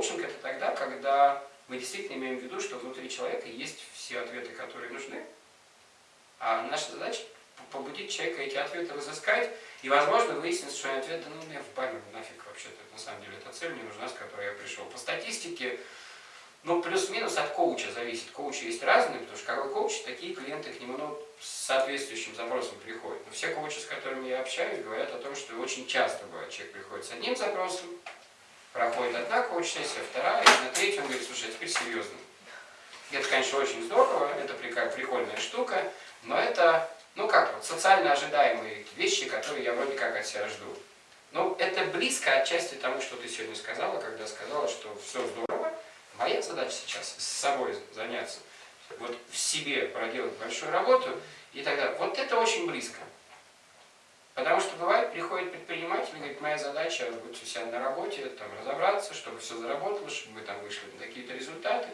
коучинг это тогда, когда мы действительно имеем в виду, что внутри человека есть все ответы, которые нужны, а наша задача побудить человека эти ответы разыскать, и, возможно, выяснится, что ответ, да ну мне в баню, нафиг вообще-то, на самом деле, эта цель не нужна, с которой я пришел. По статистике, ну, плюс-минус от коуча зависит. Коучи есть разные, потому что какой коуч, такие клиенты к нему, ну, с соответствующим запросом приходят. Но все коучи, с которыми я общаюсь, говорят о том, что очень часто бывает, человек приходит с одним запросом, проходит одна коуч-сессия, вторая, и на третью он говорит, слушай, а теперь серьезно. Это, конечно, очень здорово, это прикольная штука, но это, ну как вот, социально ожидаемые вещи, которые я вроде как от себя жду. Ну, это близко отчасти тому, что ты сегодня сказала, когда сказала, что все здорово. Моя задача сейчас с собой заняться, вот в себе проделать большую работу и так далее. Вот это очень близко. Приходит предприниматель и говорит, моя задача быть у себя на работе, там, разобраться, чтобы все заработало, чтобы мы там вышли на какие-то результаты.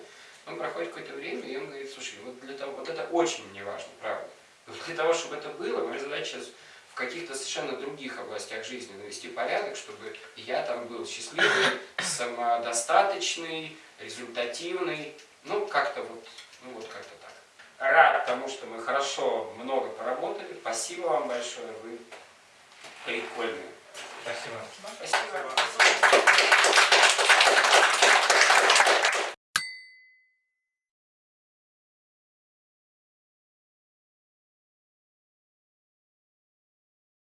Он проходит какое-то время, и он говорит, слушай, вот, для того, вот это очень мне важно, правда. Но для того, чтобы это было, моя задача в каких-то совершенно других областях жизни навести порядок, чтобы я там был счастливый, самодостаточный, результативный, ну, как-то вот, ну, вот как-то так. Рад тому, что мы хорошо, много поработали. Спасибо вам большое, вы Esteban. Esteban. Esteban.